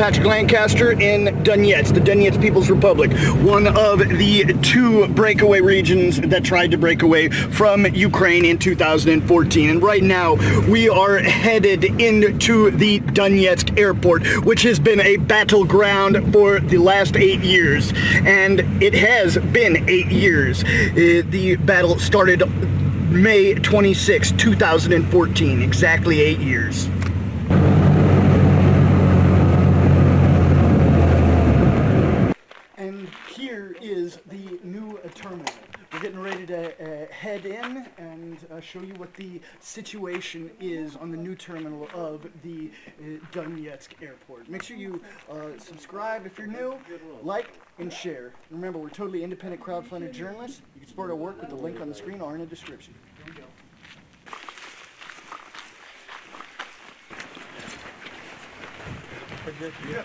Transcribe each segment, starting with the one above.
Patrick Lancaster in Donetsk, the Donetsk People's Republic, one of the two breakaway regions that tried to break away from Ukraine in 2014. And right now, we are headed into the Donetsk airport, which has been a battleground for the last eight years. And it has been eight years. Uh, the battle started May 26, 2014, exactly eight years. And here is the new terminal. Uh, head in and uh, show you what the situation is on the new terminal of the uh, Donetsk airport. Make sure you subscribe if you're new, like, and share. Remember, we're totally independent crowd-funded journalists. You can support our work with the link on the screen or in the description. Here we go. Yeah.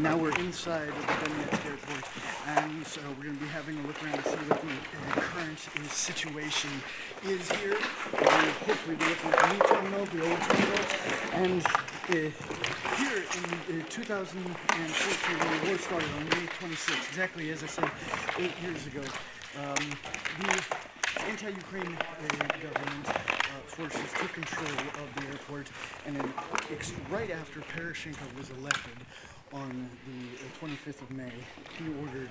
And now we're inside of the Donetsk airport, and so we're going to be having a look around to see what the uh, current uh, situation is here. We're hopefully looking at the new terminal, the old terminal, and uh, here in uh, 2014, when the war started on May 26, exactly as I said eight years ago, um, the anti-Ukraine uh, government uh, forces took control of the airport, and then right after Poroshenko was elected, on the 25th of May, he ordered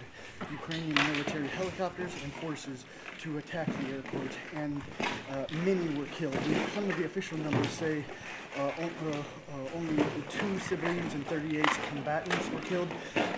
Ukrainian military helicopters and forces to attack the airport, and uh, many were killed. Some of the official numbers say uh, uh, only two civilians and 38 combatants were killed,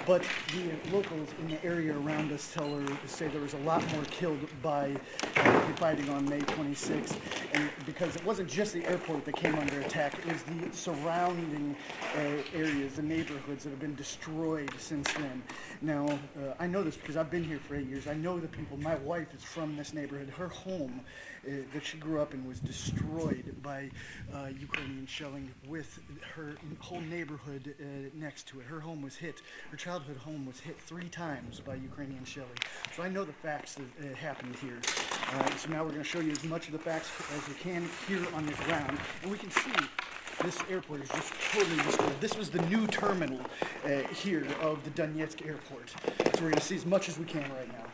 but the locals in the area around us tell her, say there was a lot more killed by uh, the fighting on May 26th, and because it wasn't just the airport that came under attack, it was the surrounding uh, areas, the neighborhoods that have been destroyed since then. Now, uh, I know this because I've been here for eight years. I know the people. My wife is from this neighborhood. Her home uh, that she grew up in was destroyed by uh, Ukrainian shelling with her whole neighborhood uh, next to it. Her home was hit, her childhood home was hit three times by Ukrainian shelling. So I know the facts that uh, happened here. So now we're going to show you as much of the facts as we can here on the ground. And we can see this airport is just totally destroyed. This was the new terminal uh, here of the Donetsk airport. So we're going to see as much as we can right now.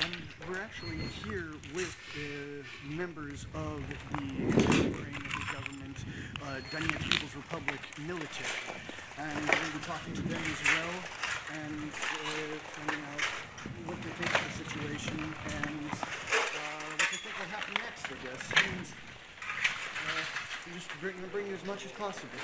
And we're actually here with uh, members of the Ukrainian government, uh, Donetsk People's Republic military. And we're going to be talking to them as well and uh, finding out what they think of the situation and uh, what they think will happen next, I guess. And uh, just bring, bring as much as possible.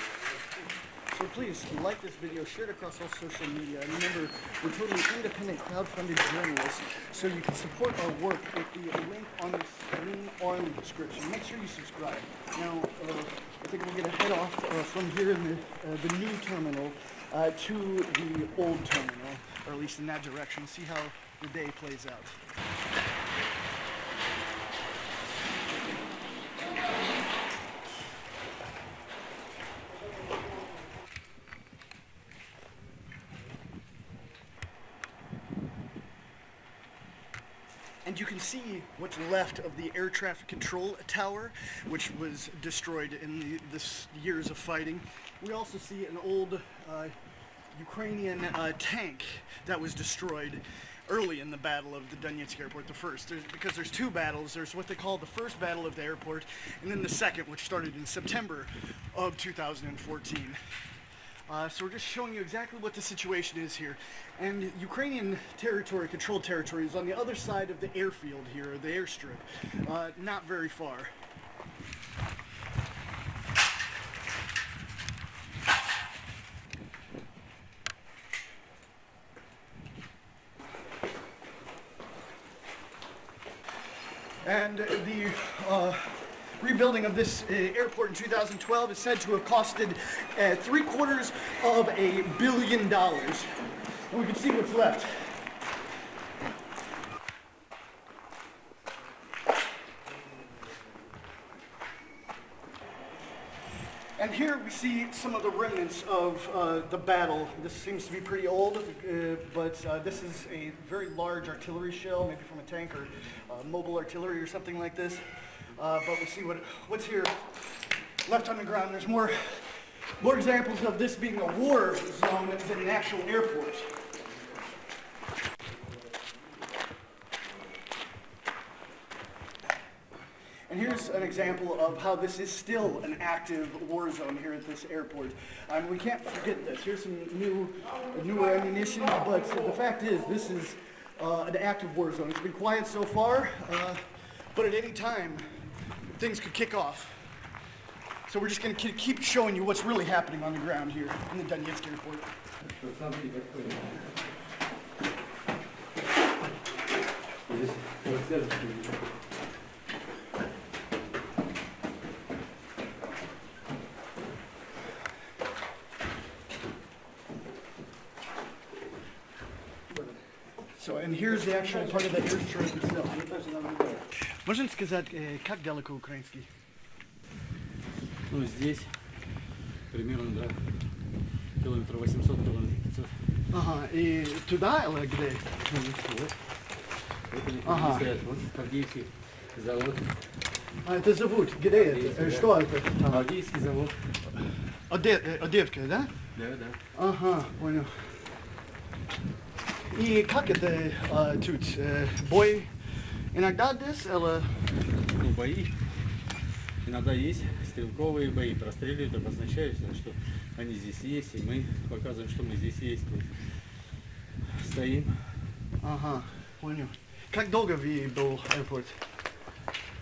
So please like this video, share it across all social media, and remember, we're totally independent, crowd-funded journalists, so you can support our work with the link on the screen or in the description. Make sure you subscribe. Now, uh, I think we're going to head off uh, from here in the, uh, the new terminal uh, to the old terminal, or at least in that direction, see how the day plays out. And you can see what's left of the air traffic control tower, which was destroyed in the this years of fighting. We also see an old uh, Ukrainian uh, tank that was destroyed early in the battle of the Donetsk airport, the first. There's, because there's two battles. There's what they call the first battle of the airport, and then the second, which started in September of 2014. Uh, so we're just showing you exactly what the situation is here. And Ukrainian territory, controlled territory, is on the other side of the airfield here, the airstrip, uh, not very far. And the uh, rebuilding of this uh, airport in 2012 is said to have costed uh, three quarters of a billion dollars. And we can see what's left. And here we see some of the remnants of uh, the battle. This seems to be pretty old, uh, but uh, this is a very large artillery shell, maybe from a tank or uh, mobile artillery or something like this. Uh, but we see what what's here left on the ground. There's more more examples of this being a war zone than an actual airport. And here's an example of how this is still an active war zone here at this airport. Um, we can't forget this. Here's some new, newer ammunition, but the fact is, this is uh, an active war zone. It's been quiet so far, uh, but at any time, things could kick off. So we're just going to keep showing you what's really happening on the ground here in the Donetsk airport. So, and here's the actual part of the airstrip itself. Можно сказать, э, как далеко украинский? Ну, здесь примерно, да, километров 800, километров 500. Ага, и туда или где? Вот. Вот они Ага. стоят, вот Авдеевский завод. А, это зовут, где это? Э, Что это? там? Авдеевский завод. Оде- э, Одевка, да? Да, да. Ага, понял. И как это а, тут? Бой иногда здесь или... Ну, бои. Иногда есть стрелковые бои, простреливают, обозначаются, что они здесь есть, и мы показываем, что мы здесь есть. Стоим. Ага, понял. Как долго вы был аэропорт?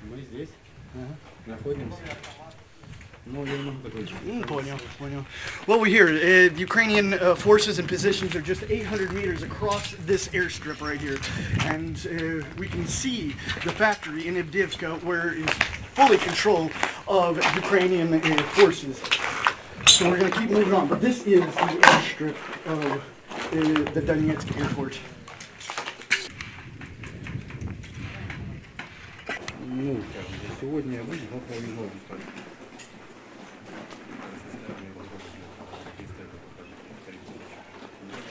Мы здесь Ага. находимся. Ну, я не могу такой. Mm, понял, понял. Well, we're here. Uh, the Ukrainian uh, forces and positions are just 800 meters across this airstrip right here. And uh, we can see the factory in Avdiivka where it's fully control of Ukrainian uh, forces. So we're going to keep moving on. But this is the airstrip of uh, the Donetsk airport. Ну, как бы, сегодня я буду, завтра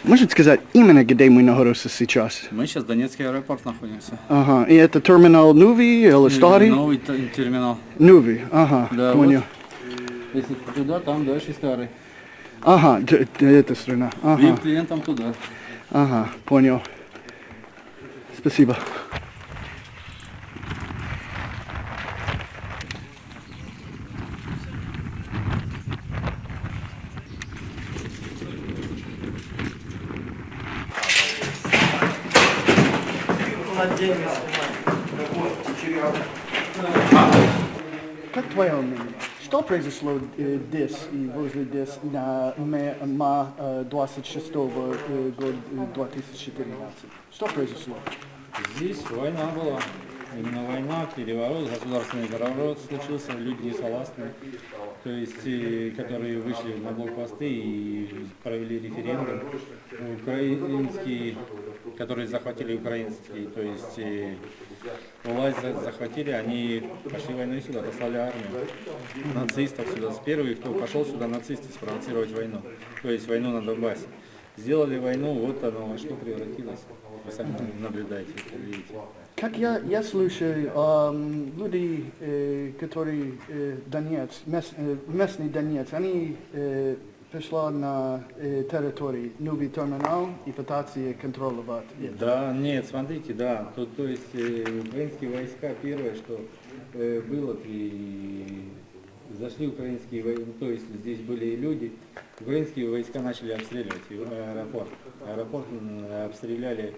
Можете сказать именно, где мы находимся сейчас? Мы сейчас в Донецкий аэропорт находимся. Ага. И это терминал новый или старый? Новый терминал. Новый. Ага, Да, понял. Если туда, там дальше старый. Ага, эта страна. Ага. Клиентам туда. Ага, понял. Спасибо. Как твое мнение? Что произошло э, здесь и возле здесь на ме- ма э, 26 э, год э, 2014? Что произошло? Здесь война была. Именно война, переворот, государственный переворот случился, люди не согласны, то есть, э, которые вышли на блокпосты и провели референдум. Украинские, которые захватили украинские, то есть э, власть за- захватили, они пошли войной сюда, послали армию, нацистов сюда. С первых, кто пошел сюда, нацисты спровоцировать войну, то есть войну на Донбассе. Сделали войну, вот оно что превратилось. Вы сами наблюдаете, видите. Как я, я слушаю, эм, люди, э, которые э, Донец, мес- э, местный Донец, они э, пришли на э, территорию новый терминал и пытаются контролировать это. Да, нет, смотрите, да, то, то есть э, украинские войска первое, что э, было, и зашли украинские войска, то есть здесь были и люди, украинские войска начали обстреливать и аэропорт. Аэропорт обстреляли,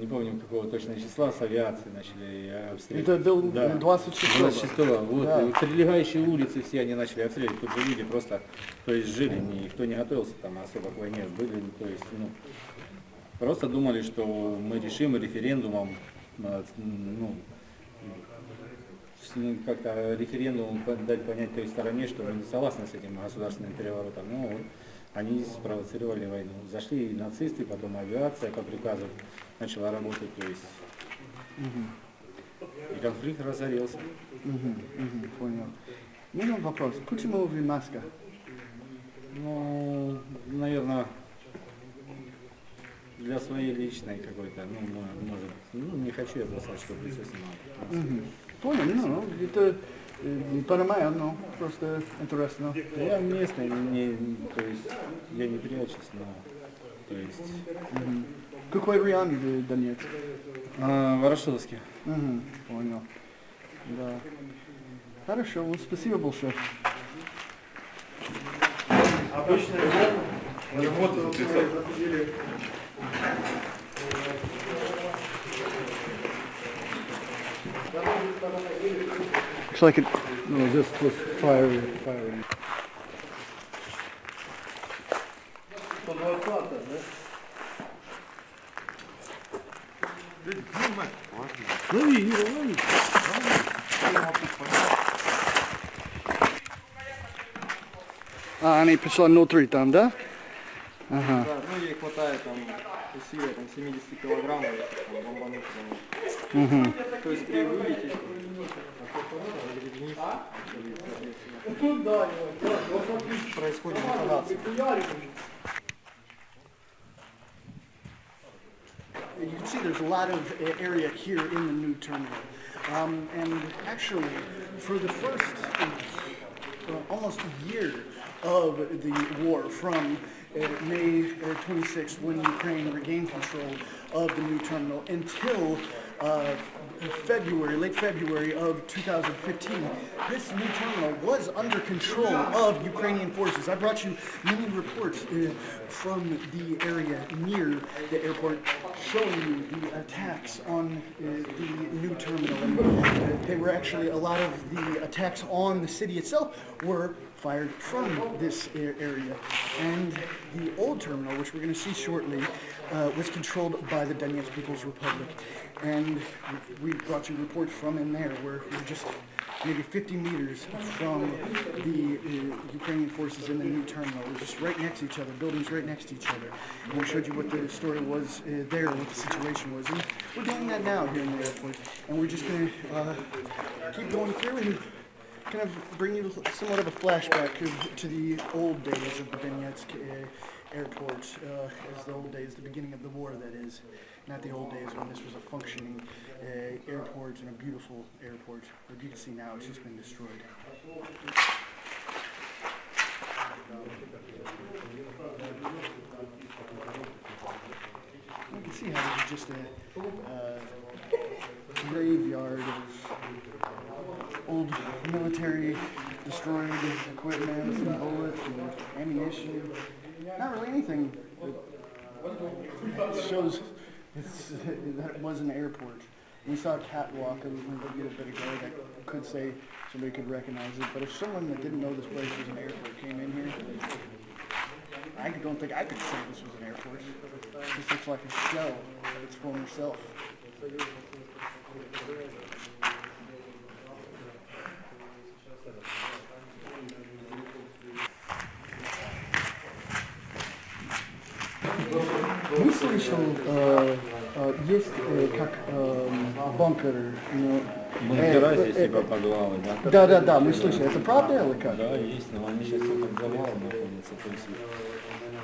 не помню какого точно числа, с авиации начали обстреливать. Это был Да. 26 26 вот, Да. и прилегающие улицы все они начали обстреливать, тут же люди просто, то есть жили, никто не готовился там особо к войне, были, то есть, ну, просто думали, что мы решим референдумом, а, ну, ним как-то референдум дать понять той стороне, что мы не согласны с этим государственным переворотом. Но вот они спровоцировали войну. Зашли нацисты, потом авиация по приказу начала работать, то есть и конфликт разорился. Мгм, мгм, понял. У меня вопрос. Почему вы маска? Ну, наверное, для своей личной какой-то, ну, мо- может, ну, не хочу я бросать, чтобы лицо снимало. Мгм. Понял, ну, ну, это э, понимаю, но просто интересно. Я местный, не, то есть, я не прячусь, но, то есть, Мгм. Какой район в Донецк? а, Ворошиловский. Мгм, понял. Да. Хорошо, ну, спасибо большое. Looks like it, no, this was fire, firing. Лови, Юра, лови. А, они 503 там, да? Ага. Да, ну ей хватает там усилия там 70 килограмм, и там, бомбануть. Угу. То есть при вылете происходит детонация. Can see there's a lot of uh, area here in the new terminal. Um, and actually, for the first uh, almost year of the war, from uh, May uh, 26th, when Ukraine regained control of the new terminal, until uh, February, late February of 2015, this new terminal was under control of Ukrainian forces. I brought you many reports uh, from the area near the airport showing you the attacks on uh, the new terminal. And, uh, they were actually, a lot of the attacks on the city itself were fired from this area. And the old terminal, which we're going to see shortly, uh, was controlled by the Donetsk People's Republic. And we brought you reports from in there where we're just maybe 50 meters from the uh, Ukrainian forces in the new terminal. We're just right next to each other, buildings right next to each other. And we showed you what the story was uh, there, what the situation was. And we're doing that now here in the airport. And we're just going to uh, keep going through and kind of bring you somewhat of a flashback of, to the old days of the Donetsk uh, airport, uh, as the old days, the beginning of the war, that is. Not the old days when this was a functioning uh, airport and a beautiful airport. But you can see now it's just been destroyed. You can see how this is just a uh, graveyard of old military destroyed equipment, and bullets and ammunition. Not really anything that shows that it was an airport. We saw a catwalk a little bit ago that could say somebody could recognize it, but if someone that didn't know this place was an airport came in here, I don't think I could say this was an airport. This looks like a shell of its former self. Слышал, э, э, есть э, как э, бункер, ну, Бункера э, здесь, э, типа подвалы, да? Да, да, да, мы слышали. Это правда или как? Да, есть, но они сейчас под завалом находятся, то есть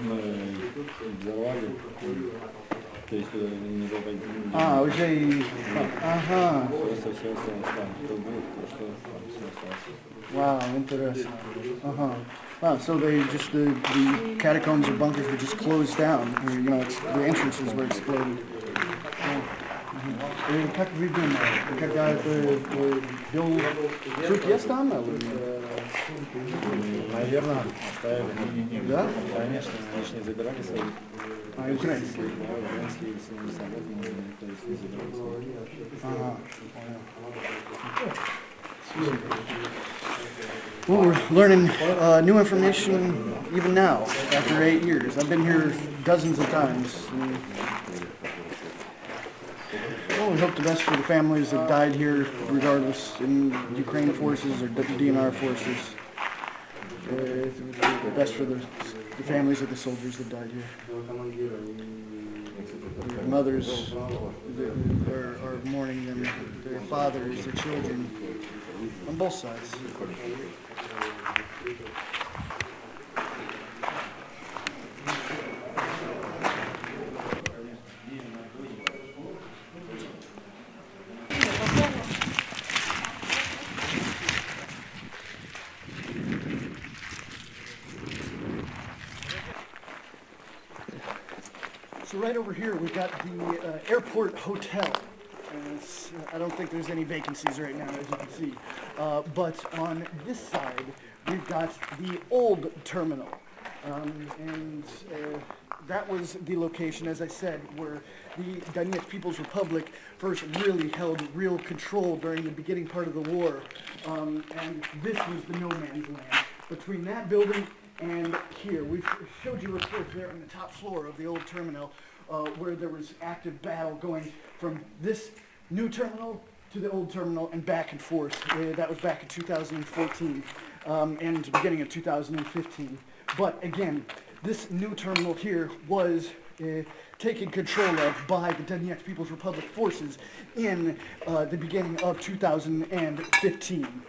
мы взорвали, то есть туда не заходили. А, уже и... Ага, Просто все осталось там, кто был, кто что, там все осталось. wow, интересно. Ага. Wow, so they just, the, the catacombs or bunkers were just closed down. You know, it's, the entrances were exploded. Oh, мгм. И как видно, когда это э, бил... Труп есть там? или- Наверное, оставили. Да? Конечно, они же не забирали свои. А, украинские. Да, украинские сильные солдаты, но никто их не забирал свои. Ага, понял. Well, we're learning uh, new information even now, after eight years. I've been here dozens of times. and Well, we hope the best for the families that died here, regardless, in Ukraine forces or D- DNR forces. Uh, the best for the, the families of the soldiers that died here. Their mothers are, are mourning them, their fathers, their children, on both sides. So right over here, we've got the uh, airport hotel. I don't think there's any vacancies right now, as you can see. Uh, but on this side, we've got the old terminal. Um, and uh, that was the location, as I said, where the Donetsk People's Republic first really held real control during the beginning part of the war. Um, and this was the no man's land. Between that building and here, we showed you reports there on the top floor of the old terminal uh, where there was active battle going from this new terminal to the old terminal and back and forth. Uh, that was back in 2014 um, and beginning of 2015. But again, this new terminal here was uh, taken control of by the Donetsk People's Republic forces in uh, the beginning of 2015.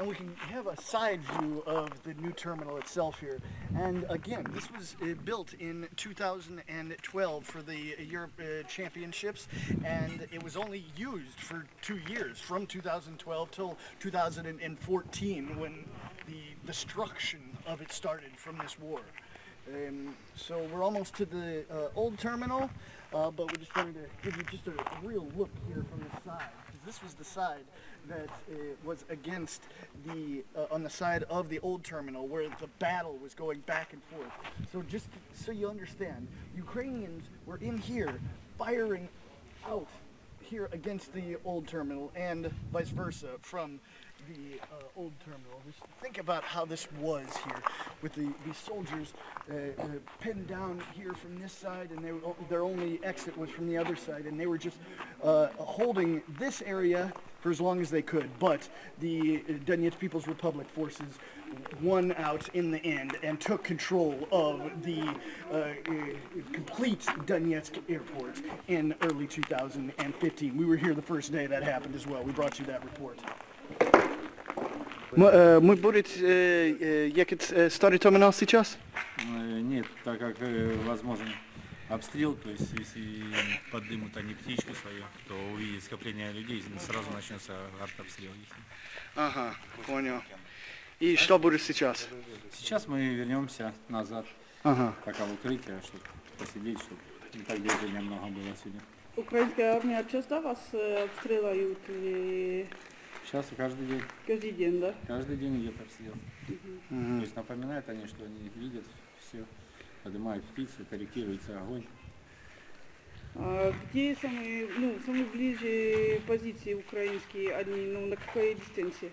And we can have a side view of the new terminal itself here. And again, this was uh, built in 2012 for the Europe uh, Championships, and it was only used for two years, from 2012 till 2014, when the destruction of it started from this war. Um, so we're almost to the uh, old terminal, uh, but we're just going to give you just a real look here from the side. This was the side that uh, was against the uh, on the side of the old terminal where the battle was going back and forth. So just so you understand, Ukrainians were in here firing out here against the old terminal and vice versa from the uh, old terminal. Just think about how this was here with the, the soldiers uh, uh, pinned down here from this side and they were, their only exit was from the other side and they were just uh, holding this area for as long as they could. But the Donetsk People's Republic forces won out in the end and took control of the uh, uh, complete Donetsk airport in early 2015. We were here the first day that happened as well. We brought you that report. Мы будет ехать старый терминал сейчас? Э, Нет, так как э, возможен обстрел, то есть если поднимут они птичку свою, то увидят скопление людей, сразу начнется артобстрел. Ага, понял. И что будет сейчас? Сейчас мы вернемся назад, Ага. пока в укрытие, чтобы посидеть, чтобы не так движения много было сегодня. Украинская армия часто вас э, обстреливают или Сейчас каждый день, каждый день, да? каждый день идет обстрел. То есть напоминают они, что они видят все, поднимают птицу, корректируется огонь. А где самые, ну, самые ближе позиции украинские, они, ну, на какой дистанции?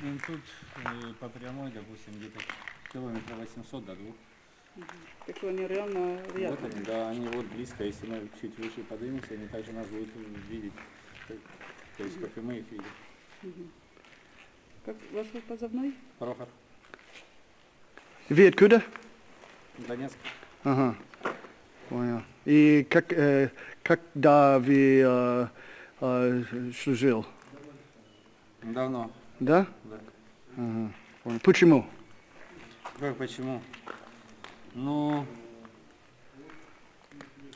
Ну, тут э, по прямой, допустим, где-то километра 800 до двух. Так что они реально Вот рядом. они, да, они вот близко, если мы чуть выше поднимемся, они также нас будут видеть. Как и мы их видим. Как ваш позывной? Прохор, Вы откуда? Донецк. Ага. Понял. И как, э, когда вы э, э, служил? Давно, Да? да. Ага. Понял. Почему? Как, почему? Ну,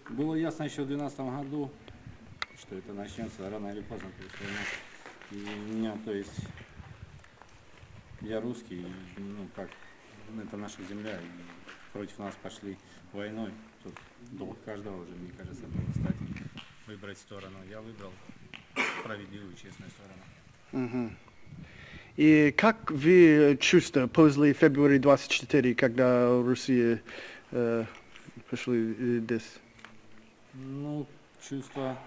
было ясно еще в 2012 году, что это начнется рано или поздно. То есть, и у меня, то есть, я русский, и, ну как, это наша земля, и против нас пошли войной. Тут долг каждого уже, мне кажется, было стать, выбрать сторону. Я выбрал справедливую, честную сторону. И как вы чувствуете после февраля 24, когда Россия э, пошли э, здесь? Ну, чувство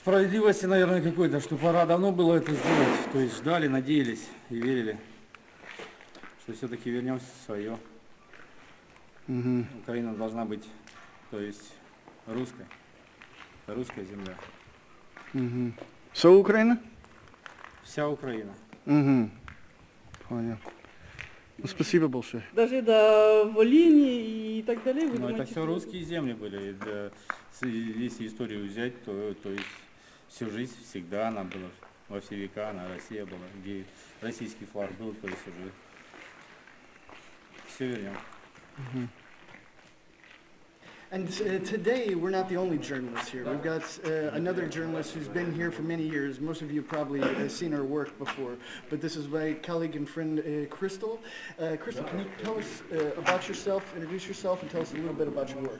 справедливости, наверное, какой-то, что пора давно было это сделать. То есть ждали, надеялись и верили, что все-таки вернемся в свое. Mm-hmm. Украина должна быть, то есть русской. Это русская земля. Mm-hmm. So Украина? Вся Украина. Угу. Понял. Ну, спасибо большое. Даже до Волыни и так далее, вы Но это думаете? все русские земли были. Это, если историю взять, то, то есть всю жизнь всегда она была, во все века она Россия была, где российский флаг был, то есть уже все вернем. And uh, today, we're not the only journalists here. We've got uh, another journalist who's been here for many years. Most of you have probably uh, seen her work before. But this is my colleague and friend, uh, Crystal. Uh, Crystal, can you tell us uh, about yourself, introduce yourself, and tell us a little bit about your work?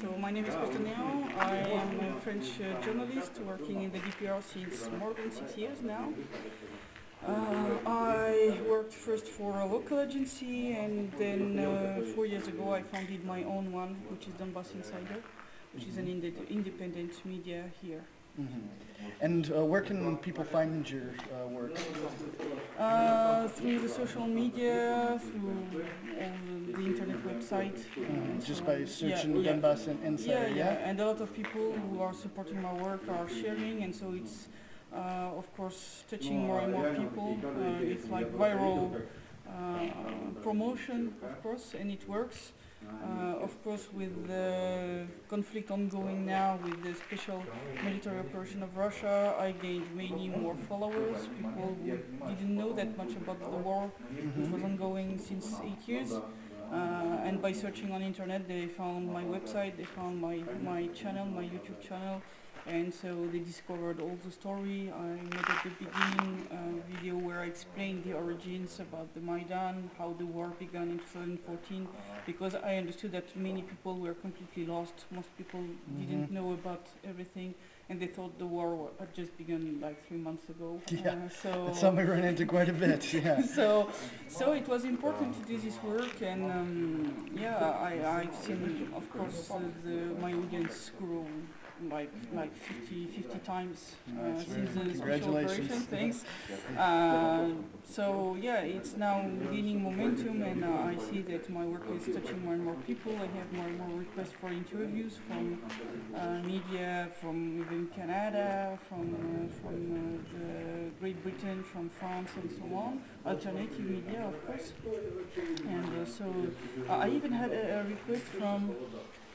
So my name is Christelle Néant. I am a French uh, journalist working in the DPR since more than six years now. Uh, I worked first for a local agency and then uh, four years ago I founded my own one, which is Donbass Insider, which is an inde- independent media here. And uh, where can people find your uh, work? Through the social media, through the, the internet website. uh, Just so- by yeah, searching yeah. Donbass and Insider, Yeah, yeah? yeah, and a lot of people who are supporting my work are sharing, and so it's, uh, of course, touching more and more people. Uh, it's like viral uh, promotion, of course, and it works. Uh, of course, with the conflict ongoing now, with the special military operation of Russia, I gained many more followers, people who didn't know that much about the war, which was ongoing since eight years. Uh, and by searching on internet, they found my website, they found my, my channel, my YouTube channel, and so they discovered all the story. I made at the beginning a video where I explained the origins about the Maidan, how the war began in 2014, because I understood that many people were completely lost. Most people didn't know about everything, and they thought the war had just begun like three months ago. Yeah, Uh, so something we run into quite a bit, yeah. so so it was important to do this work and um, yeah I, I've seen of course uh, the, my audience grow like like 50, 50 times uh, since the special operation thanks uh, so yeah it's now gaining momentum and uh, I see that my work is touching more and more people I have more and more requests for interviews from uh, media from even Canada, from uh, from uh, the Great Britain, from France, and so on. Alternative media, of course. And so I even had a, a request from.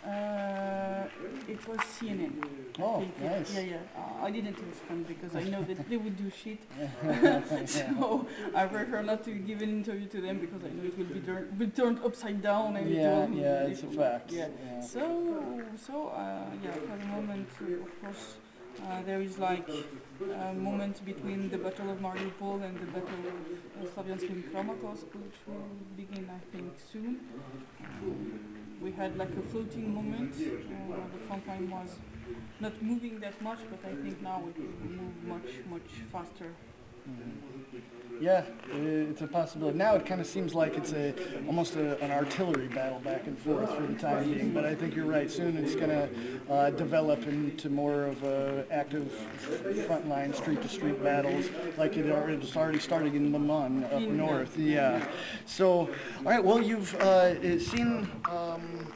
Uh, it was CNN. I Oh, nice. Yeah, yeah. Uh, I didn't respond because I know that they would do shit. so I prefer not to give an interview to them because I know it will be, tur- be turned upside down and Yeah, yeah, it's a fact. Yeah. yeah. So, so uh, yeah, for the moment, uh, of course, uh, there is like a moment between the Battle of Mariupol and the Battle of uh, Slavyansk and Kramatorsk, which will begin, I think, soon. Um, we had like a floating moment. Uh, the front line was not moving that much, but I think now it will move much, much faster. Yeah, it's a possibility. Now it kind of seems like it's a almost a, an artillery battle back and forth for the time being. But I think you're right. Soon it's going to uh, develop into more of a active frontline, street-to-street battles, like it already, it's already starting in Lyman up north. Yeah. So, all right. Well, you've uh, seen. Um,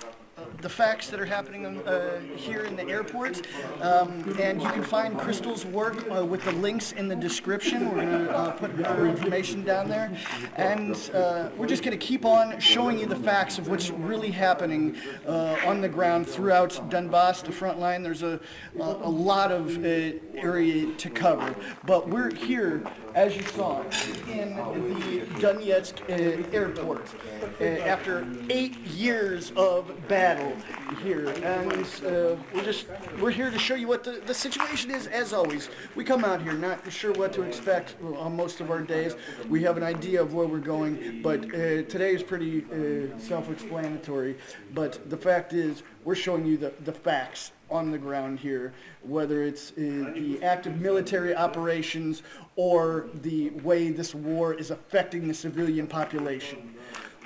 the facts that are happening uh, here in the airport. Um, and you can find Crystal's work uh, with the links in the description. We're going to uh, put her information down there. And uh, we're just going to keep on showing you the facts of what's really happening uh, on the ground throughout Donbass, the front line. There's a, a, a lot of uh, area to cover. But we're here, as you saw, in the Donetsk airport after eight years of battle here, and uh, we're just we're here to show you what the, the situation is. As always, we come out here not sure what to expect on most of our days. We have an idea of where we're going, but uh, today is pretty uh, self-explanatory. But the fact is, we're showing you the, the facts on the ground here, whether it's uh, the active military operations or the way this war is affecting the civilian population.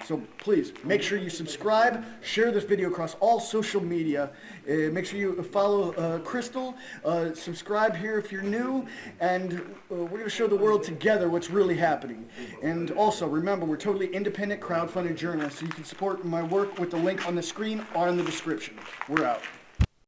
So please make sure you subscribe, share this video across all social media. Uh, make sure you follow uh, Crystal, uh, subscribe here if you're new, and uh, we're going to show the world together what's really happening. And also remember, we're totally independent crowdfunded journalists, so you can support my work with the link on the screen or in the description. We're out.